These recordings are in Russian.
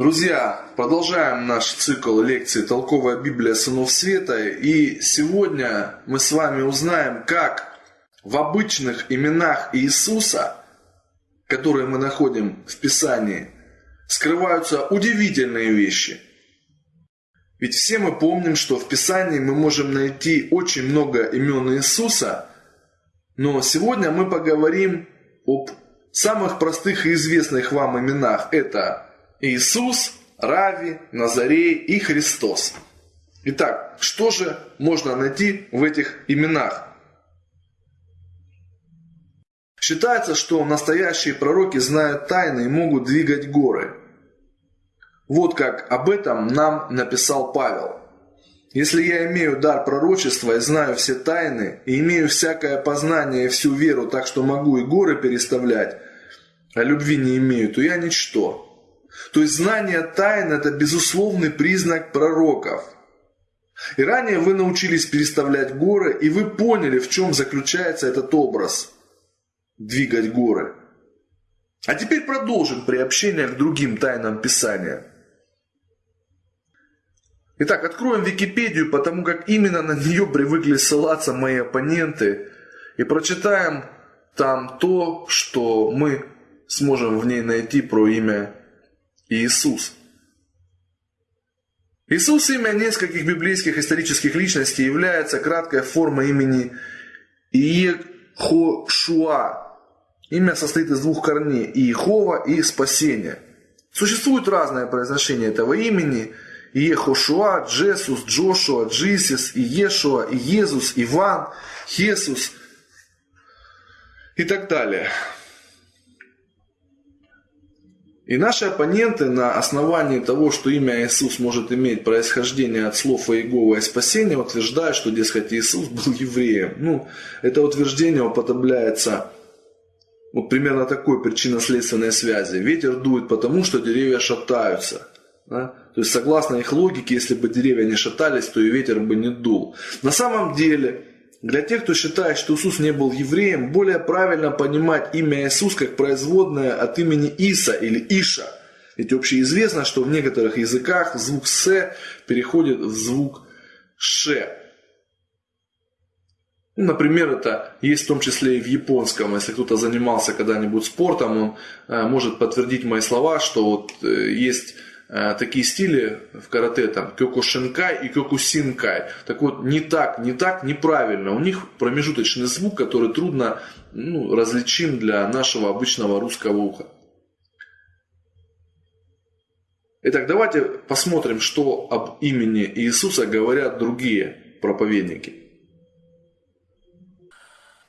Друзья, продолжаем наш цикл лекций «Толковая Библия сынов света». И сегодня мы с вами узнаем, как в обычных именах Иисуса, которые мы находим в Писании, скрываются удивительные вещи. Ведь все мы помним, что в Писании мы можем найти очень много имен Иисуса, но сегодня мы поговорим об самых простых и известных вам именах. Это Иисус, Рави, Назарей и Христос. Итак, что же можно найти в этих именах? Считается, что настоящие пророки знают тайны и могут двигать горы. Вот как об этом нам написал Павел. Если я имею дар пророчества и знаю все тайны, и имею всякое познание и всю веру, так что могу и горы переставлять, а любви не имею, то я ничто. То есть знание тайн – это безусловный признак пророков. И ранее вы научились переставлять горы, и вы поняли, в чем заключается этот образ – двигать горы. А теперь продолжим приобщение к другим тайнам Писания. Итак, откроем Википедию, потому как именно на нее привыкли ссылаться мои оппоненты, и прочитаем там то, что мы сможем в ней найти про имя Иисус. Иисус, имя нескольких библейских исторических личностей, является краткой формой имени Иехошуа. Имя состоит из двух корней – Иехова и спасение. Существует разное произношение этого имени – Иехошуа, Джесус, Джошуа, Джисис, Иешуа, Иезус, Иван, Хесус и так далее. И наши оппоненты на основании того, что имя Иисус может иметь происхождение от слов Иегова и спасения, утверждают, что, дескать, Иисус был евреем. Ну, это утверждение употребляется вот примерно такой причинно-следственной связи. Ветер дует потому, что деревья шатаются. Да? То есть, согласно их логике, если бы деревья не шатались, то и ветер бы не дул. На самом деле, для тех, кто считает, что Иисус не был евреем, более правильно понимать имя Иисус как производное от имени Иса или Иша. Ведь общеизвестно, что в некоторых языках звук «с» переходит в звук «ше». Ну, например, это есть в том числе и в японском. Если кто-то занимался когда-нибудь спортом, он э, может подтвердить мои слова, что вот э, есть такие стили в карате, там, кёкушинкай и кёкусинкай. Так вот, не так, не так, неправильно. У них промежуточный звук, который трудно ну, различим для нашего обычного русского уха. Итак, давайте посмотрим, что об имени Иисуса говорят другие проповедники.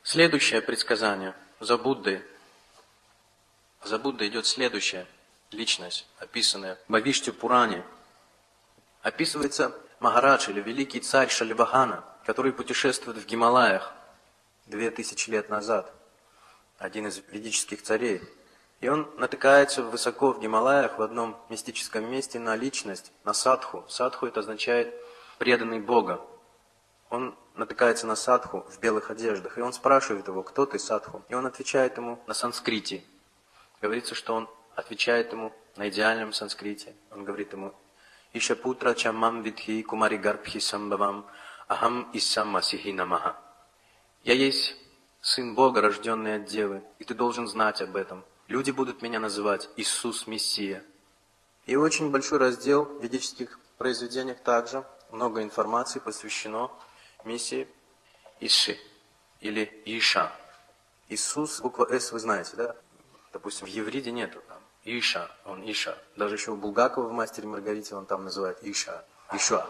Следующее предсказание за Буддой. За Буддой идет следующее – личность, описанная в Бавиште Пуране. Описывается Магарадж или великий царь Шаливахана, который путешествует в Гималаях две тысячи лет назад, один из ведических царей. И он натыкается высоко в Гималаях в одном мистическом месте на личность, на садху. Садху это означает преданный Бога. Он натыкается на садху в белых одеждах, и он спрашивает его, кто ты, садху? И он отвечает ему на санскрите. Говорится, что он отвечает ему на идеальном санскрите. Он говорит ему, Иша путра чамам видхи кумари гарбхи самбавам ахам иссам масихи намаха. Я есть сын Бога, рожденный от Девы, и ты должен знать об этом. Люди будут меня называть Иисус Мессия. И очень большой раздел в ведических произведениях также, много информации посвящено миссии Иши или Иша. Иисус, буква С вы знаете, да? Допустим, в Евриде нету. Иша, он Иша. Даже еще у Булгакова в «Мастере Маргарите» он там называет Иша, Ишуа.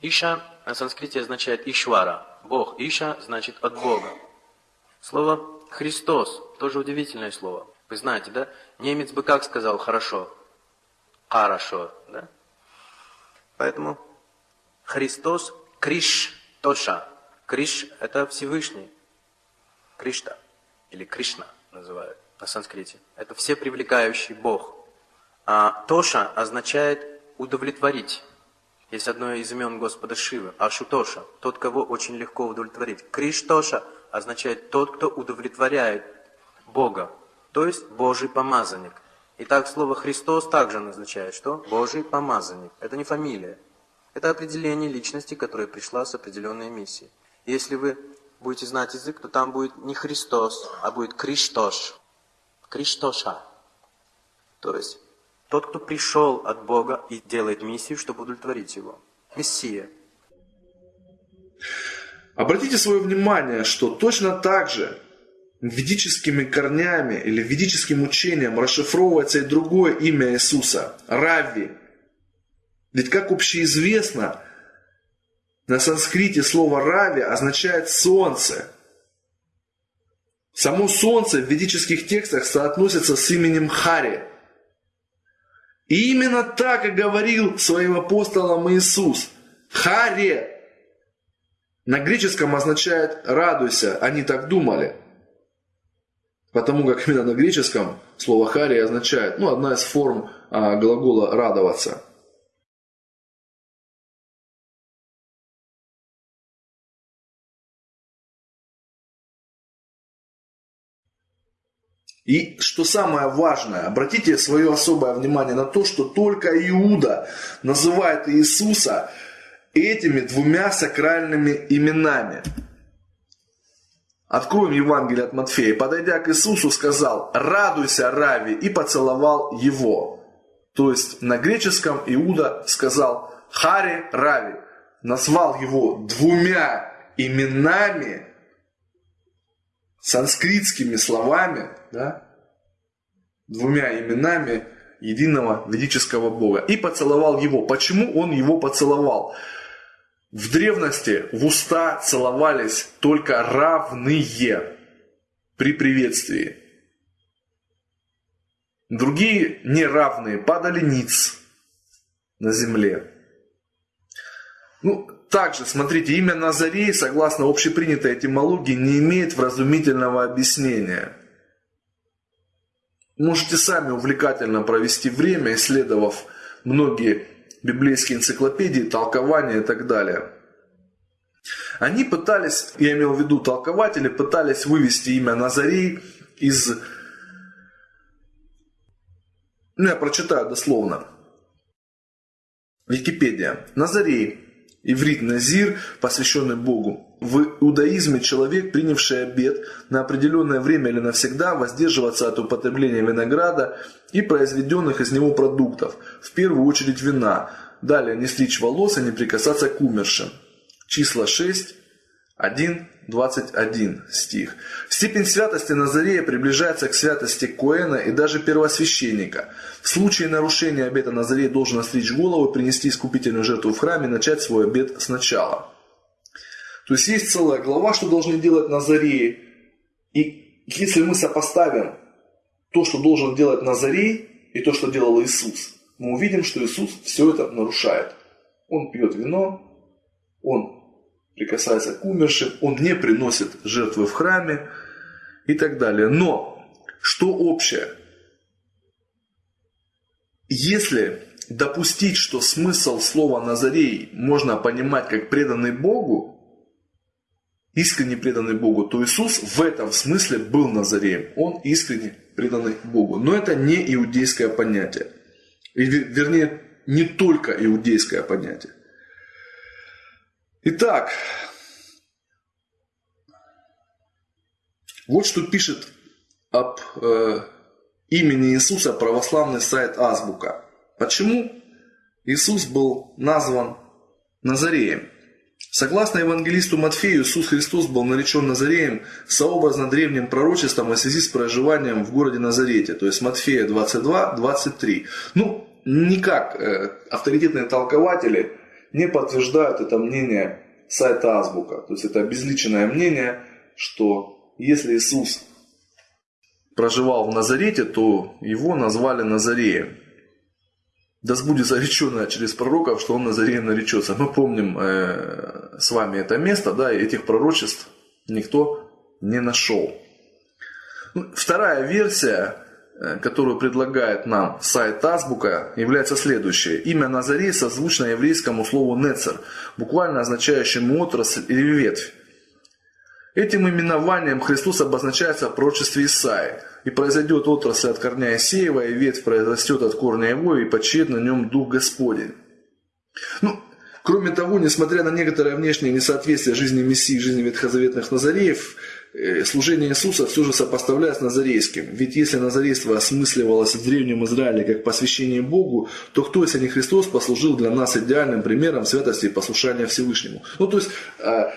Иша на санскрите означает Ишвара. Бог. Иша значит от Бога. Слово Христос тоже удивительное слово. Вы знаете, да? Немец бы как сказал хорошо? Хорошо, да? Поэтому Христос Криш Тоша. Криш – это Всевышний. Кришта или Кришна называют на санскрите. Это все привлекающий Бог. А Тоша означает удовлетворить. Есть одно из имен Господа Шивы, Ашутоша, тот, кого очень легко удовлетворить. Криштоша означает тот, кто удовлетворяет Бога, то есть Божий помазанник. Итак, слово «Христос» также назначает что? Божий помазанник. Это не фамилия. Это определение личности, которая пришла с определенной миссией. Если вы будете знать язык, то там будет не Христос, а будет Криштош. Криштоша. То есть тот, кто пришел от Бога и делает миссию, чтобы удовлетворить его. Мессия. Обратите свое внимание, что точно так же ведическими корнями или ведическим учением расшифровывается и другое имя Иисуса – Рави. Ведь как общеизвестно, на санскрите слово «рави» означает «солнце». Само солнце в ведических текстах соотносится с именем Хари. И именно так и говорил своим апостолам Иисус. Харе. На греческом означает «радуйся», они так думали – Потому как именно на греческом слово «хари» означает, ну, одна из форм а, глагола «радоваться». И что самое важное, обратите свое особое внимание на то, что только Иуда называет Иисуса этими двумя сакральными именами – Откроем Евангелие от Матфея. Подойдя к Иисусу, сказал, радуйся, Рави, и поцеловал его. То есть на греческом Иуда сказал Хари Рави. Назвал его двумя именами, санскритскими словами, да, двумя именами единого ведического Бога. И поцеловал его. Почему он его поцеловал? В древности в уста целовались только равные при приветствии. Другие неравные падали ниц на земле. Ну, также, смотрите, имя Назарей, согласно общепринятой этимологии, не имеет вразумительного объяснения. Можете сами увлекательно провести время, исследовав многие библейские энциклопедии, толкования и так далее. Они пытались, я имел в виду толкователи, пытались вывести имя Назарей из... Ну, я прочитаю дословно. Википедия. Назарей. Иврит Назир, посвященный Богу. В иудаизме человек, принявший обет на определенное время или навсегда воздерживаться от употребления винограда и произведенных из него продуктов, в первую очередь вина, далее не стричь волос и не прикасаться к умершим. Числа 6, 1, 21 стих. Степень святости Назарея приближается к святости Коэна и даже первосвященника. В случае нарушения обета Назарей должен остричь голову, принести искупительную жертву в храме и начать свой обет сначала. То есть есть целая глава, что должны делать Назареи. И если мы сопоставим то, что должен делать Назарей, и то, что делал Иисус, мы увидим, что Иисус все это нарушает. Он пьет вино, он прикасается к умершим, он не приносит жертвы в храме и так далее. Но что общее? Если допустить, что смысл слова Назарей можно понимать как преданный Богу, искренне преданный Богу, то Иисус в этом смысле был Назареем. Он искренне преданный Богу. Но это не иудейское понятие. Вернее, не только иудейское понятие. Итак, вот что пишет об э, имени Иисуса православный сайт Азбука. Почему Иисус был назван Назареем? Согласно евангелисту Матфею, Иисус Христос был наречен Назареем сообразно древним пророчеством в связи с проживанием в городе Назарете, то есть Матфея 22-23. Ну, никак э, авторитетные толкователи не подтверждают это мнение сайта Азбука. То есть это обезличенное мнение, что если Иисус проживал в Назарете, то его назвали Назареем. Да сбудется реченное через пророков, что он Назареем наречется. Мы помним э, с вами это место, да, и этих пророчеств никто не нашел. Вторая версия которую предлагает нам сайт Азбука, является следующее. Имя Назарей созвучно еврейскому слову «нецер», буквально означающему «отрасль» или «ветвь». Этим именованием Христос обозначается в пророчестве Исаи. и произойдет отрасль от корня Исеева, и ветвь произрастет от корня его, и почет на нем Дух Господень. Ну, кроме того, несмотря на некоторое внешнее несоответствие жизни Мессии и жизни ветхозаветных Назареев, э, служение Иисуса все же сопоставляют с назарейским. Ведь если назарейство осмысливалось в Древнем Израиле как посвящение Богу, то кто, если не Христос, послужил для нас идеальным примером святости и послушания Всевышнему? Ну, то есть, э,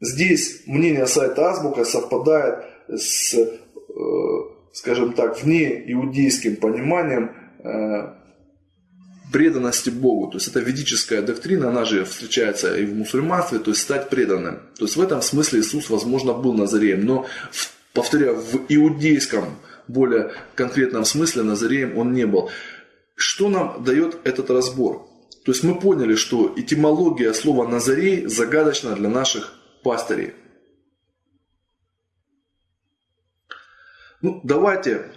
здесь мнение сайта Азбука совпадает с Э, скажем так, вне иудейским пониманием э, преданности Богу. То есть это ведическая доктрина, она же встречается и в мусульманстве, то есть стать преданным. То есть в этом смысле Иисус, возможно, был Назареем. Но, повторяю, в иудейском, более конкретном смысле Назареем он не был. Что нам дает этот разбор? То есть мы поняли, что этимология слова Назарей загадочна для наших пастырей. Ну, давайте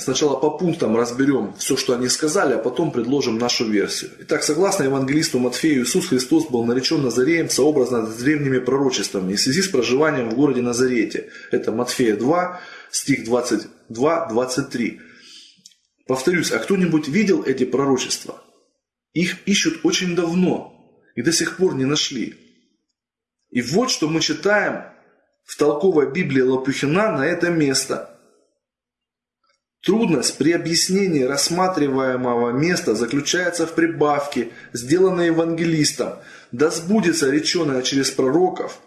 сначала по пунктам разберем все, что они сказали, а потом предложим нашу версию. Итак, согласно евангелисту Матфею, Иисус Христос был наречен Назареем сообразно с древними пророчествами в связи с проживанием в городе Назарете. Это Матфея 2, стих 22-23. Повторюсь, а кто-нибудь видел эти пророчества? Их ищут очень давно и до сих пор не нашли. И вот что мы читаем в толковой Библии Лопухина на это место – Трудность при объяснении рассматриваемого места заключается в прибавке, сделанной евангелистом, да сбудется реченое через пророков,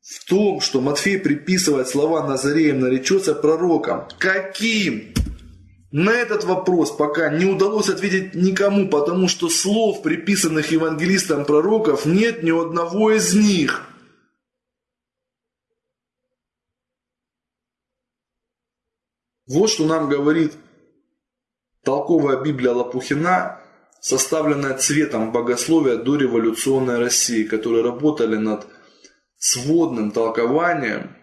в том, что Матфей приписывает слова Назареем наречется пророком. Каким? На этот вопрос пока не удалось ответить никому, потому что слов, приписанных евангелистам пророков, нет ни одного из них – Вот что нам говорит толковая Библия Лопухина, составленная цветом богословия до революционной России, которые работали над сводным толкованием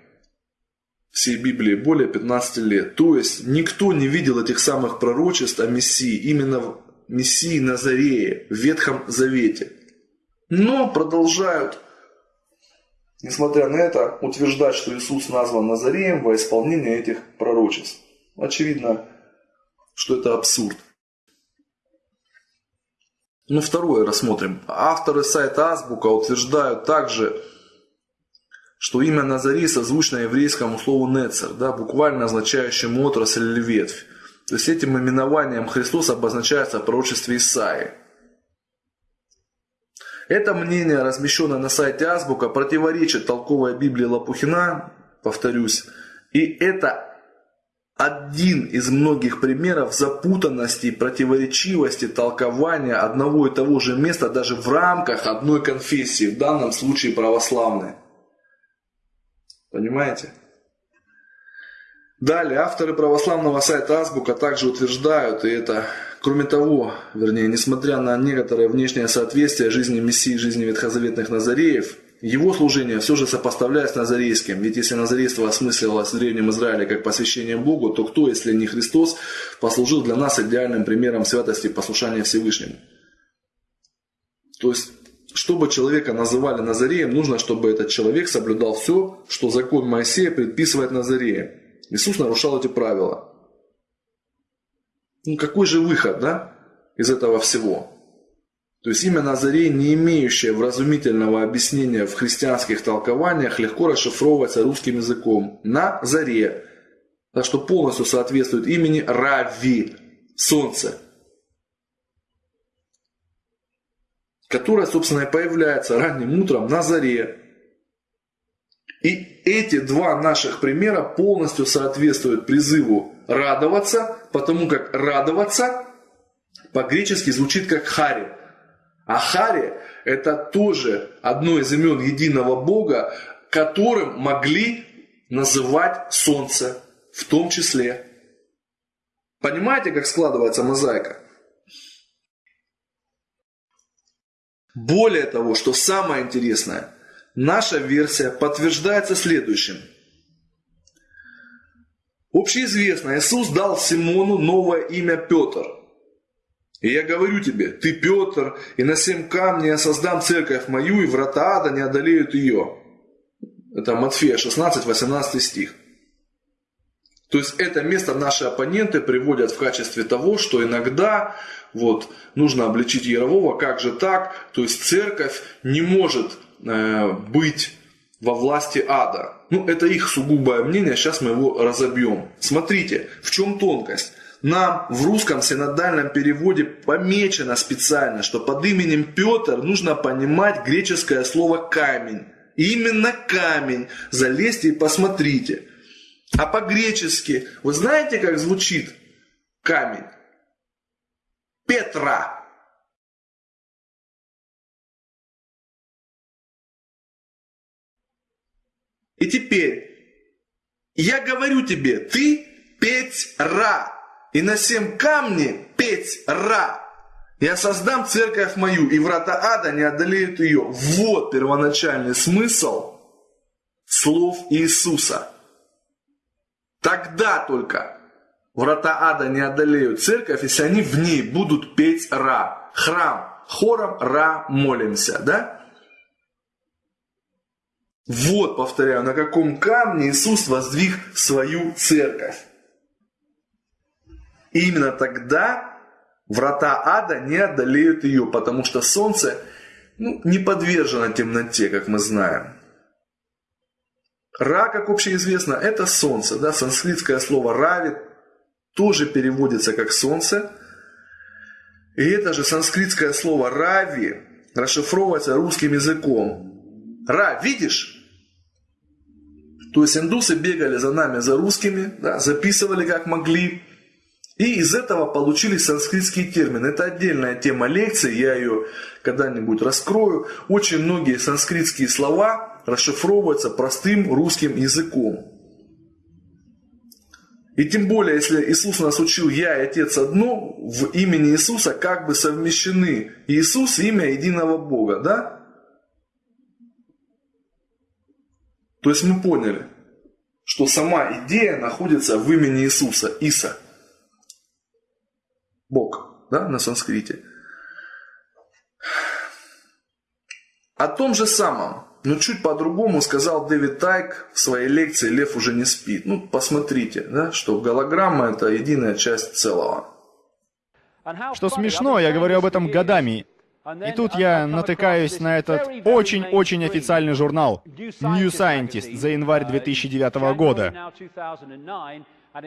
всей Библии более 15 лет. То есть никто не видел этих самых пророчеств о Мессии, именно в Мессии Назарее, в Ветхом Завете. Но продолжают, несмотря на это, утверждать, что Иисус назван Назареем во исполнение этих пророчеств. Очевидно, что это абсурд. Ну, второе рассмотрим. Авторы сайта Азбука утверждают также, что имя Назари созвучно еврейскому слову Нецер, да, буквально означающему отрасль или ветвь. То есть этим именованием Христос обозначается в пророчестве Исаии. Это мнение, размещенное на сайте Азбука, противоречит толковой Библии Лопухина, повторюсь, и это один из многих примеров запутанности противоречивости толкования одного и того же места даже в рамках одной конфессии, в данном случае православной. Понимаете? Далее, авторы православного сайта Азбука также утверждают, и это, кроме того, вернее, несмотря на некоторое внешнее соответствие жизни Мессии и жизни ветхозаветных Назареев, его служение все же сопоставляется с назарейским, ведь если назарейство осмысливалось в Древнем Израиле как посвящение Богу, то кто, если не Христос, послужил для нас идеальным примером святости и послушания Всевышнему? То есть, чтобы человека называли Назареем, нужно, чтобы этот человек соблюдал все, что закон Моисея предписывает Назареям. Иисус нарушал эти правила. Ну какой же выход, да, из этого всего? То есть имя Назарей, не имеющее вразумительного объяснения в христианских толкованиях, легко расшифровывается русским языком. На заре. Так что полностью соответствует имени Рави, солнце. Которое, собственно, и появляется ранним утром на заре. И эти два наших примера полностью соответствуют призыву радоваться, потому как радоваться по-гречески звучит как хари. Ахари – это тоже одно из имен единого Бога, которым могли называть солнце в том числе. Понимаете, как складывается мозаика? Более того, что самое интересное, наша версия подтверждается следующим. Общеизвестно, Иисус дал Симону новое имя Петр – и я говорю тебе, ты Петр, и на семь камней я создам церковь мою, и врата ада не одолеют ее. Это Матфея 16, 18 стих. То есть это место наши оппоненты приводят в качестве того, что иногда вот, нужно обличить Ярового, как же так? То есть церковь не может э, быть во власти ада. Ну, это их сугубое мнение, сейчас мы его разобьем. Смотрите, в чем тонкость. Нам в русском синодальном переводе помечено специально, что под именем Петр нужно понимать греческое слово камень. Именно камень. Залезьте и посмотрите. А по-гречески, вы знаете, как звучит камень? Петра. И теперь, я говорю тебе, ты Петра, и на семь камни Петра. Я создам церковь мою, и врата ада не одолеют ее. Вот первоначальный смысл слов Иисуса. Тогда только врата ада не одолеют церковь, если они в ней будут петь Ра. Храм. Хором Ра молимся, да? Вот, повторяю, на каком камне Иисус воздвиг свою церковь. И именно тогда врата ада не одолеют ее, потому что солнце ну, не подвержено темноте, как мы знаем. Ра, как общеизвестно, это солнце. Да? Санскритское слово рави тоже переводится как солнце. И это же санскритское слово рави расшифровывается русским языком. Ра, видишь? То есть индусы бегали за нами, за русскими, да, записывали как могли. И из этого получились санскритские термины. Это отдельная тема лекции, я ее когда-нибудь раскрою. Очень многие санскритские слова расшифровывается простым русским языком. И тем более, если Иисус нас учил «Я и Отец одно», в имени Иисуса как бы совмещены Иисус и имя единого Бога, да? То есть мы поняли, что сама идея находится в имени Иисуса, Иса. Бог, да, на санскрите. О том же самом но чуть по-другому сказал Дэвид Тайк в своей лекции «Лев уже не спит». Ну, посмотрите, да, что голограмма – это единая часть целого. Что смешно, я говорю об этом годами. И тут я натыкаюсь на этот очень-очень официальный журнал New Scientist за январь 2009 года.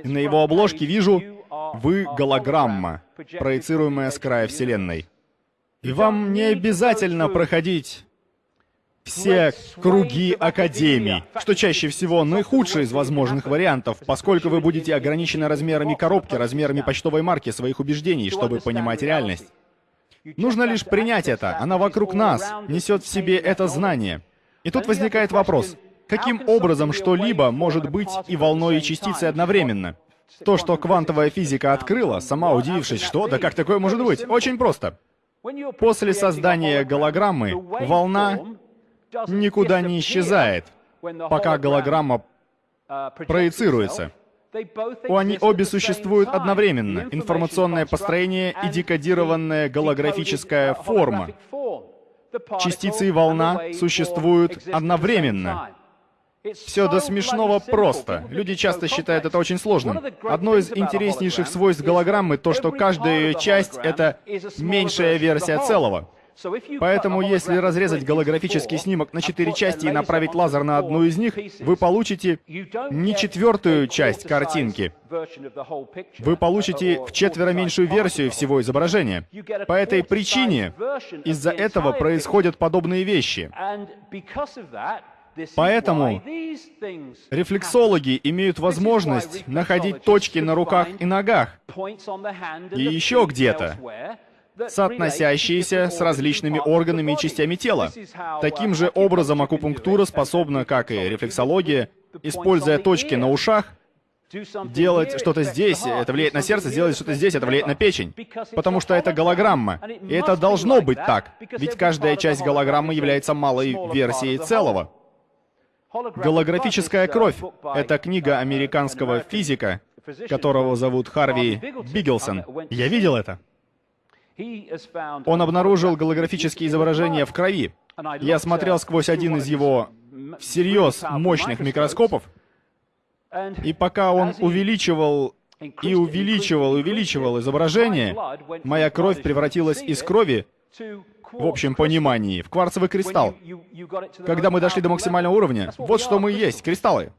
И на его обложке вижу «Вы голограмма, проецируемая с края Вселенной». И вам не обязательно проходить все круги академий, что чаще всего наихудший из возможных вариантов, поскольку вы будете ограничены размерами коробки, размерами почтовой марки своих убеждений, чтобы понимать реальность. Нужно лишь принять это, она вокруг нас, несет в себе это знание. И тут возникает вопрос, каким образом что-либо может быть и волной, и частицей одновременно? То, что квантовая физика открыла, сама удивившись, что, да как такое может быть? Очень просто. После создания голограммы волна никуда не исчезает, пока голограмма проецируется. Они обе существуют одновременно. Информационное построение и декодированная голографическая форма. Частицы и волна существуют одновременно. Все до смешного просто. Люди часто считают это очень сложным. Одно из интереснейших свойств голограммы то, что каждая ее часть — это меньшая версия целого. Поэтому, если разрезать голографический снимок на четыре части и направить лазер на одну из них, вы получите не четвертую часть картинки. Вы получите в четверо меньшую версию всего изображения. По этой причине из-за этого происходят подобные вещи. Поэтому рефлексологи имеют возможность находить точки на руках и ногах, и еще где-то, соотносящиеся с различными органами и частями тела. Таким же образом акупунктура способна, как и рефлексология, используя точки на ушах, делать что-то здесь, это влияет на сердце, сделать что-то здесь, это влияет на печень. Потому что это голограмма. И это должно быть так, ведь каждая часть голограммы является малой версией целого. «Голографическая кровь» — это книга американского физика, которого зовут Харви Бигелсон. Я видел это. Он обнаружил голографические изображения в крови. Я смотрел сквозь один из его всерьез мощных микроскопов, И пока он увеличивал и увеличивал, увеличивал изображение, моя кровь превратилась из крови, в общем понимании, в кварцевый кристалл. Когда мы дошли до максимального уровня, вот что мы есть, кристаллы.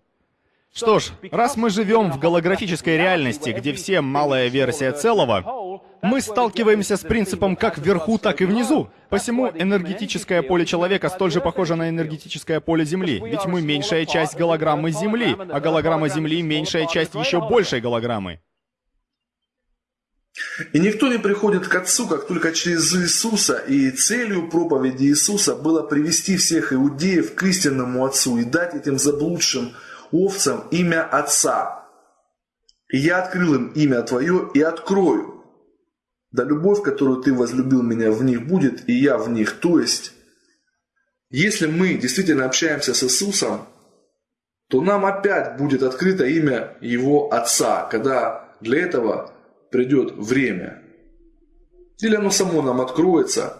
Что ж, раз мы живем в голографической реальности, где все малая версия целого, мы сталкиваемся с принципом как вверху, так и внизу. Посему энергетическое поле человека столь же похоже на энергетическое поле Земли, ведь мы меньшая часть голограммы Земли, а голограмма Земли меньшая часть еще большей голограммы. И никто не приходит к Отцу, как только через Иисуса, и целью проповеди Иисуса было привести всех иудеев к истинному Отцу и дать этим заблудшим овцам имя Отца. И я открыл им имя Твое и открою. Да любовь, которую Ты возлюбил меня, в них будет, и я в них. То есть, если мы действительно общаемся с Иисусом, то нам опять будет открыто имя Его Отца, когда для этого придет время. Или оно само нам откроется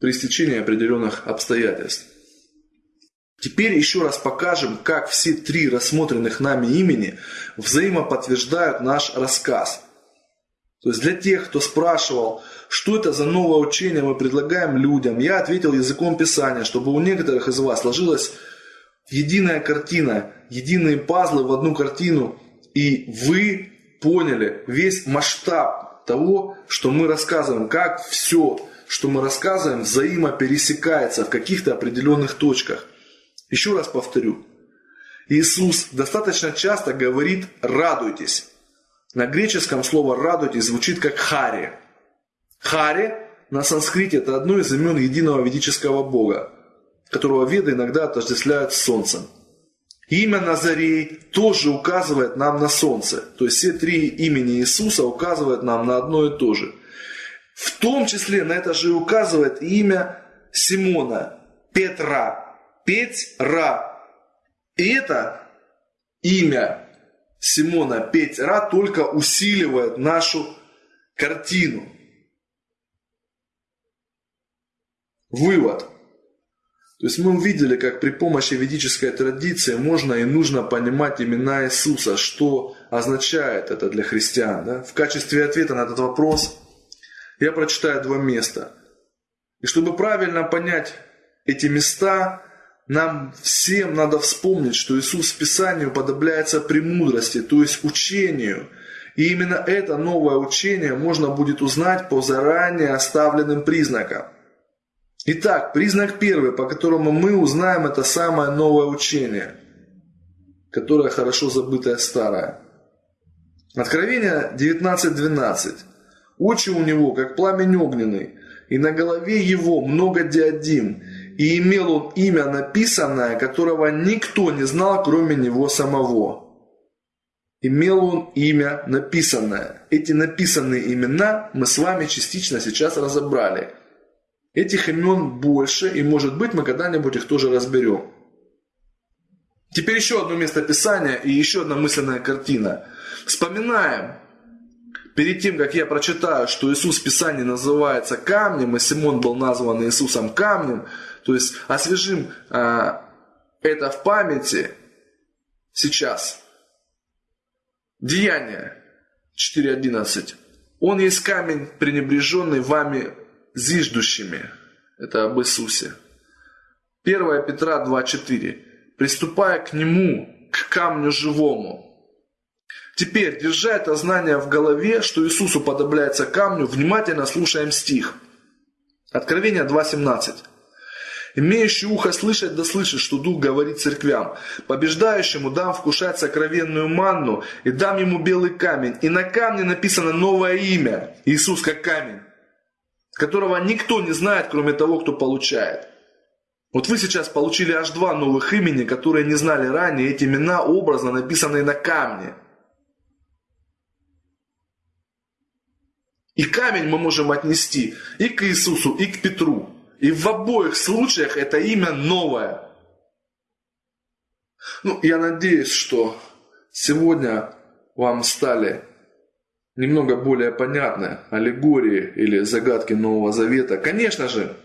при стечении определенных обстоятельств. Теперь еще раз покажем, как все три рассмотренных нами имени взаимоподтверждают наш рассказ. То есть для тех, кто спрашивал, что это за новое учение мы предлагаем людям, я ответил языком Писания, чтобы у некоторых из вас сложилась единая картина, единые пазлы в одну картину, и вы поняли весь масштаб того, что мы рассказываем, как все, что мы рассказываем, взаимопересекается в каких-то определенных точках. Еще раз повторю. Иисус достаточно часто говорит «радуйтесь». На греческом слово «радуйтесь» звучит как «хари». Хари на санскрите это одно из имен единого ведического бога, которого веды иногда отождествляют с солнцем. Имя Назарей тоже указывает нам на солнце. То есть все три имени Иисуса указывают нам на одно и то же. В том числе на это же указывает имя Симона, Петра, Петь-Ра. И это имя Симона Петь-Ра только усиливает нашу картину. Вывод. То есть мы увидели, как при помощи ведической традиции можно и нужно понимать имена Иисуса, что означает это для христиан. Да? В качестве ответа на этот вопрос я прочитаю два места. И чтобы правильно понять эти места, нам всем надо вспомнить, что Иисус в Писании уподобляется премудрости, то есть учению. И именно это новое учение можно будет узнать по заранее оставленным признакам. Итак, признак первый, по которому мы узнаем это самое новое учение, которое хорошо забытое старое. Откровение 19.12. Очи у него, как пламень огненный, и на голове его много диадим, и имел он имя написанное, которого никто не знал, кроме него самого. Имел он имя написанное. Эти написанные имена мы с вами частично сейчас разобрали. Этих имен больше, и может быть мы когда-нибудь их тоже разберем. Теперь еще одно место Писания и еще одна мысленная картина. Вспоминаем, перед тем, как я прочитаю, что Иисус в Писании называется камнем, и Симон был назван Иисусом камнем, то есть освежим а, это в памяти сейчас. Деяние 4.11. Он есть камень, пренебреженный вами зиждущими. Это об Иисусе. 1 Петра 2.4. Приступая к нему, к камню живому. Теперь, держа это знание в голове, что Иисус уподобляется камню, внимательно слушаем стих. Откровение 2.17. Имеющий ухо слышать, да слышит, что Дух говорит церквям. Побеждающему дам вкушать сокровенную манну и дам ему белый камень. И на камне написано новое имя. Иисус как камень, которого никто не знает, кроме того, кто получает. Вот вы сейчас получили аж два новых имени, которые не знали ранее. Эти имена образно написанные на камне. И камень мы можем отнести и к Иисусу, и к Петру. И в обоих случаях это имя новое. Ну, я надеюсь, что сегодня вам стали немного более понятны аллегории или загадки Нового Завета. Конечно же,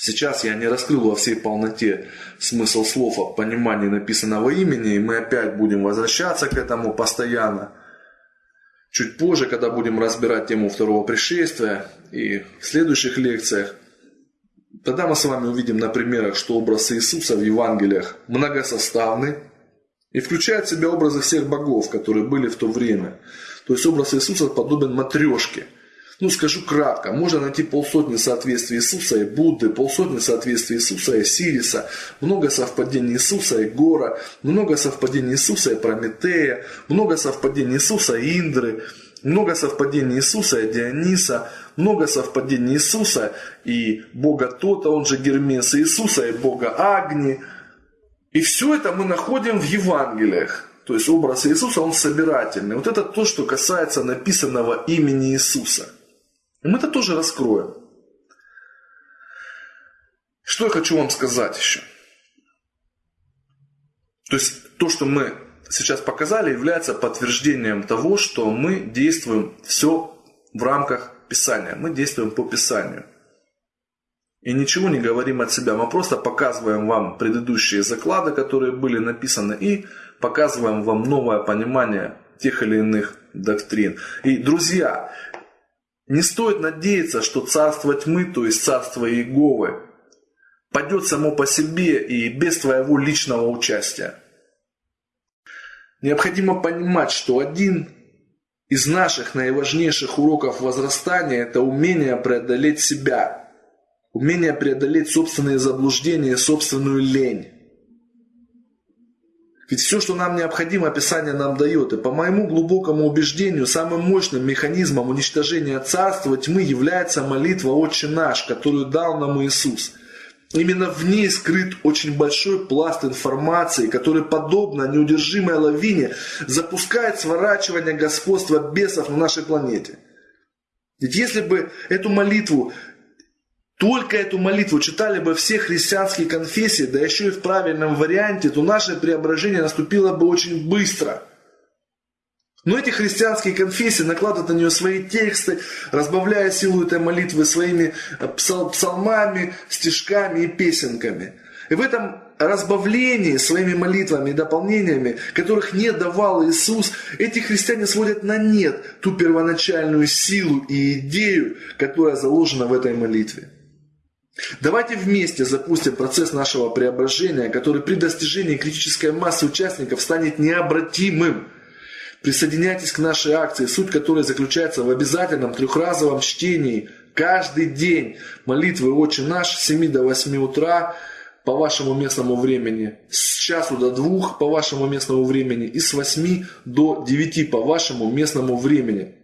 Сейчас я не раскрыл во всей полноте смысл слов о понимании написанного имени, и мы опять будем возвращаться к этому постоянно. Чуть позже, когда будем разбирать тему второго пришествия и в следующих лекциях, тогда мы с вами увидим на примерах, что образ Иисуса в Евангелиях многосоставный и включает в себя образы всех богов, которые были в то время. То есть образ Иисуса подобен матрешке – ну, скажу кратко, можно найти полсотни соответствий Иисуса и Будды, полсотни соответствий Иисуса и Сириса, много совпадений Иисуса и Гора, много совпадений Иисуса и Прометея, много совпадений Иисуса и Индры, много совпадений Иисуса и Диониса, много совпадений Иисуса и Бога Тота, он же Гермес, Иисуса и Бога Агни. И все это мы находим в Евангелиях. То есть образ Иисуса, он собирательный. Вот это то, что касается написанного имени Иисуса – и мы это тоже раскроем. Что я хочу вам сказать еще? То есть то, что мы сейчас показали, является подтверждением того, что мы действуем все в рамках Писания. Мы действуем по Писанию. И ничего не говорим от себя. Мы просто показываем вам предыдущие заклады, которые были написаны, и показываем вам новое понимание тех или иных доктрин. И, друзья, не стоит надеяться, что царство тьмы, то есть царство Иеговы, падет само по себе и без твоего личного участия. Необходимо понимать, что один из наших наиважнейших уроков возрастания – это умение преодолеть себя, умение преодолеть собственные заблуждения, собственную лень. Ведь все, что нам необходимо, Писание нам дает. И по моему глубокому убеждению, самым мощным механизмом уничтожения царства тьмы является молитва «Отче наш», которую дал нам Иисус. Именно в ней скрыт очень большой пласт информации, который, подобно неудержимой лавине, запускает сворачивание господства бесов на нашей планете. Ведь если бы эту молитву только эту молитву читали бы все христианские конфессии, да еще и в правильном варианте, то наше преображение наступило бы очень быстро. Но эти христианские конфессии накладывают на нее свои тексты, разбавляя силу этой молитвы своими э, псалмами, стишками и песенками. И в этом разбавлении своими молитвами и дополнениями, которых не давал Иисус, эти христиане сводят на нет ту первоначальную силу и идею, которая заложена в этой молитве. Давайте вместе запустим процесс нашего преображения, который при достижении критической массы участников станет необратимым. Присоединяйтесь к нашей акции, суть которой заключается в обязательном трехразовом чтении каждый день молитвы «Отче наш» с 7 до 8 утра по вашему местному времени, с часу до двух по вашему местному времени и с 8 до 9 по вашему местному времени.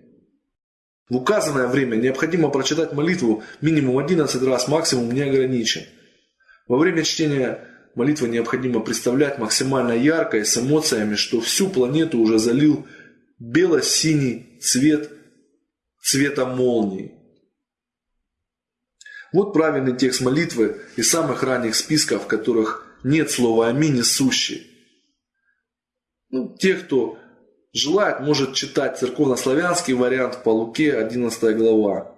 В указанное время необходимо прочитать молитву минимум 11 раз, максимум не ограничен. Во время чтения молитвы необходимо представлять максимально ярко и с эмоциями, что всю планету уже залил бело-синий цвет цвета молнии. Вот правильный текст молитвы из самых ранних списков, в которых нет слова «Аминь» несущий. Ну, те, кто Желает, может читать церковнославянский вариант по Луке, 11 глава.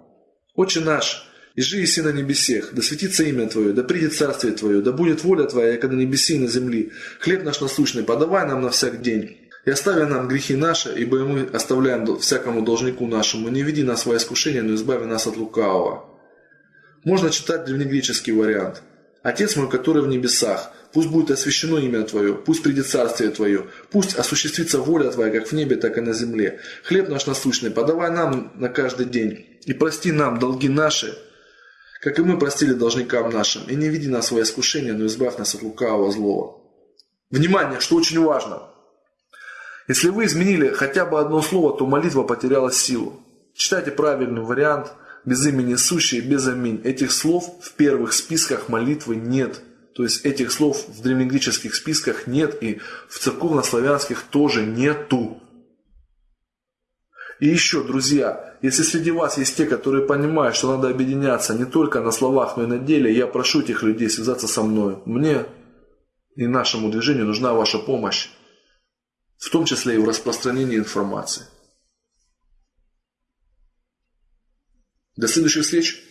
«Отче наш, и жи и на небесех, да светится имя Твое, да придет царствие Твое, да будет воля Твоя, яко на небеси и на земли. Хлеб наш насущный подавай нам на всяк день. И остави нам грехи наши, ибо мы оставляем всякому должнику нашему. Не веди нас во искушение, но избави нас от лукавого». Можно читать древнегреческий вариант. «Отец мой, который в небесах, Пусть будет освящено имя Твое, пусть придет царствие Твое, пусть осуществится воля Твоя, как в небе, так и на земле. Хлеб наш насущный подавай нам на каждый день, и прости нам долги наши, как и мы простили должникам нашим, и не веди нас в искушение, но избавь нас от лукавого злого. Внимание, что очень важно. Если вы изменили хотя бы одно слово, то молитва потеряла силу. Читайте правильный вариант, без имени сущий, без аминь. Этих слов в первых списках молитвы нет. То есть этих слов в древнегреческих списках нет и в церковнославянских тоже нету. И еще, друзья, если среди вас есть те, которые понимают, что надо объединяться не только на словах, но и на деле, я прошу этих людей связаться со мной. Мне и нашему движению нужна ваша помощь, в том числе и в распространении информации. До следующих встреч!